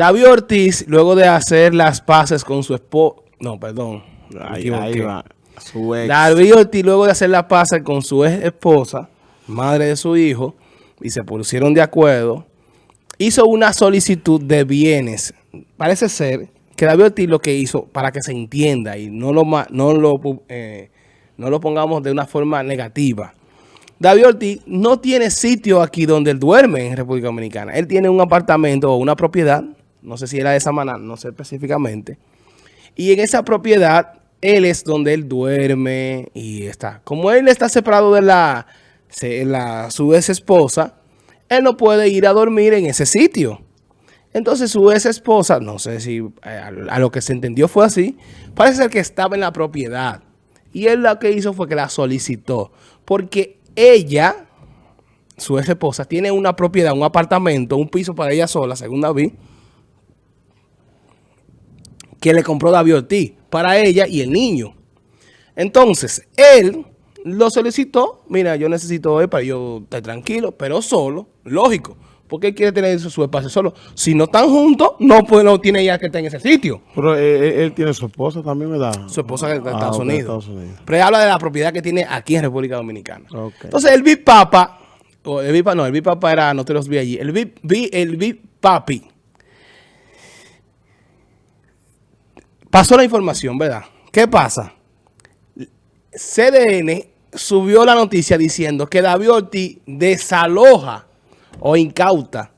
David Ortiz, luego de hacer las paces con su esposo... No, perdón. Ahí, ahí va. Su ex. David Ortiz, luego de hacer las paces con su ex esposa, madre de su hijo, y se pusieron de acuerdo, hizo una solicitud de bienes. Parece ser que David Ortiz lo que hizo, para que se entienda y no lo, no lo, eh, no lo pongamos de una forma negativa, David Ortiz no tiene sitio aquí donde él duerme en República Dominicana. Él tiene un apartamento o una propiedad, no sé si era de Samaná, no sé específicamente. Y en esa propiedad, él es donde él duerme y está. Como él está separado de la, su ex esposa, él no puede ir a dormir en ese sitio. Entonces su ex esposa, no sé si eh, a, lo que se entendió fue así, parece ser que estaba en la propiedad. Y él lo que hizo fue que la solicitó. Porque ella, su ex esposa, tiene una propiedad, un apartamento, un piso para ella sola, según David, que le compró David Ortiz para ella y el niño. Entonces, él lo solicitó, mira, yo necesito él para yo estar tranquilo, pero solo, lógico, porque él quiere tener su espacio solo. Si no están juntos, no, pues, no tiene ya que estar en ese sitio. Pero eh, eh, él, tiene su esposa también, ¿verdad? Su esposa de ah, Estados, Unidos. Pero él habla de la propiedad que tiene aquí en República Dominicana. Entonces, el Big Papa, o el Big Papa, no, el Big Papa era, no te los vi allí, el Big, el Big Papi, pasó la información, ¿verdad? ¿Qué pasa? CDN subió la noticia diciendo que David Ortiz desaloja o incauta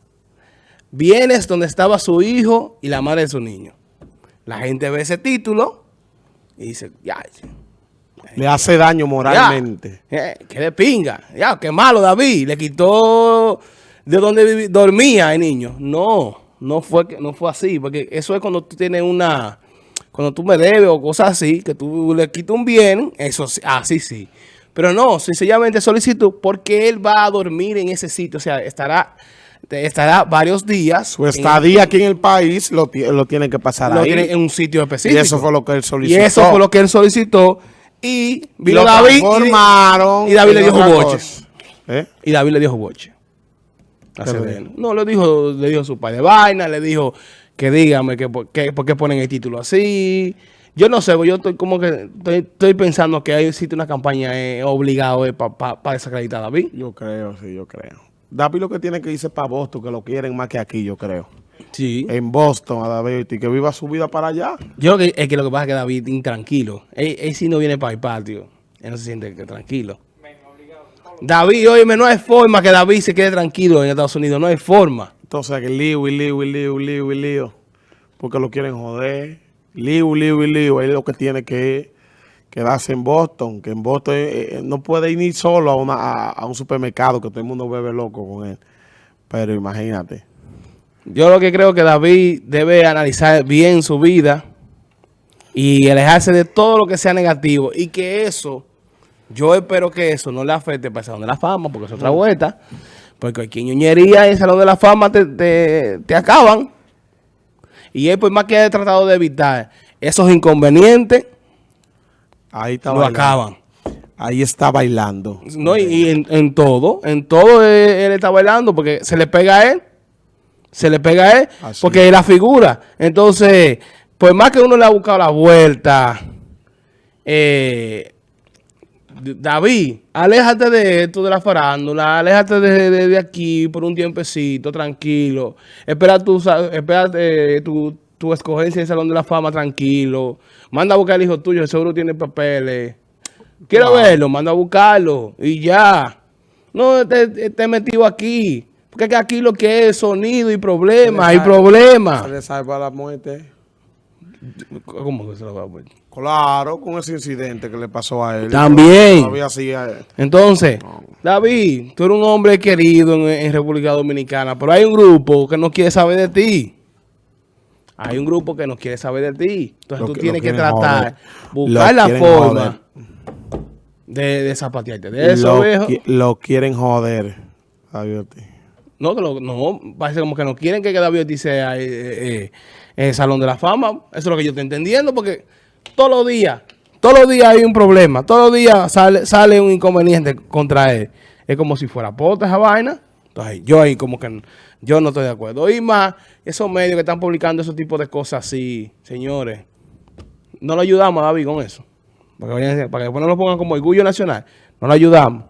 bienes donde estaba su hijo y la madre de su niño. La gente ve ese título y dice, ya, le hace daño moralmente. Eh, que le pinga. Ya, qué malo David. Le quitó de donde dormía el niño. No, no fue, no fue así. Porque eso es cuando tú tienes una... Cuando tú me debes o cosas así, que tú le quitas un bien, eso así sí. Pero no, sencillamente solicitud porque él va a dormir en ese sitio. O sea, estará estará varios días. Su estadía aquí en el país lo, lo tiene que pasar ahí. en un sitio específico. Y eso fue lo que él solicitó. Y eso fue lo que él solicitó. Y vino David y, David le dio boche. ¿Eh? Y David le dio boche. No, le dijo, le dijo su padre de vaina, le dijo que dígame que, por qué ponen el título así. Yo no sé, yo estoy como que estoy, pensando que hay existe una campaña eh, obligada eh, para desacreditar a David. Yo creo, sí, yo creo. David lo que tiene que irse para Boston, que lo quieren más que aquí, yo creo. Sí. En Boston, a David, y que viva su vida para allá. Yo creo que es que lo que pasa es que David intranquilo. Él, él si no viene para el patio, él no se siente que tranquilo. David, oye, no hay forma que David se quede tranquilo en Estados Unidos, no hay forma. Entonces, que lío y lío y lío y lío y lío, porque lo quieren joder. Lío, lío y lío, él lo que tiene que quedarse en Boston, que en Boston eh, eh, no puede ir ni solo a, una, a, un supermercado, que todo el mundo bebe loco con él. Pero imagínate. Yo lo que creo que David debe analizar bien su vida y alejarse de todo lo que sea negativo y que eso, yo espero que eso no le afecte para el Salón de la Fama, porque es otra vuelta, porque aquí ñoñería en Salón de la Fama te, te, te acaban. Y él, pues más que ha tratado de evitar esos inconvenientes, ahí está lo acaban. Ahí está bailando. No, y, en, todo, en todo él, está bailando porque se le pega a él. Se le pega a él porque es la figura. Entonces, pues más que uno le ha buscado la vuelta, eh, David, aléjate de esto de la farándula, aléjate de, aquí por un tiempecito, tranquilo. Espera tu, espera, eh, tu, tu escogencia en el Salón de la Fama, tranquilo. Manda a buscar al hijo tuyo, seguro tiene papeles. Quiero verlo, manda a buscarlo y ya. No te, te metido aquí. Porque aquí lo que es sonido y problemas, hay problemas. Se le salva la muerte. ¿Cómo que se lo va a poner? Claro, con ese incidente que le pasó a él. También. Entonces, David, tú eres un hombre querido en, República Dominicana, pero hay un grupo que no quiere saber de ti. Hay un grupo que no quiere saber de ti. Entonces tú tienes que tratar, buscar la forma de, de zapatearte. De eso, lo, lo quieren joder, David. No, no, parece como que no quieren que David sea... Eh, eh, el Salón de la Fama. Eso es lo que yo estoy entendiendo, porque todos los días, todos los días hay un problema. Todos los días sale, un inconveniente contra él. Es como si fuera pota esa vaina. Entonces, yo ahí como que yo no estoy de acuerdo. Y más, esos medios que están publicando esos tipos de cosas así, señores, no lo ayudamos a David con eso. Para que, para que después no lo pongan como orgullo nacional. No lo ayudamos.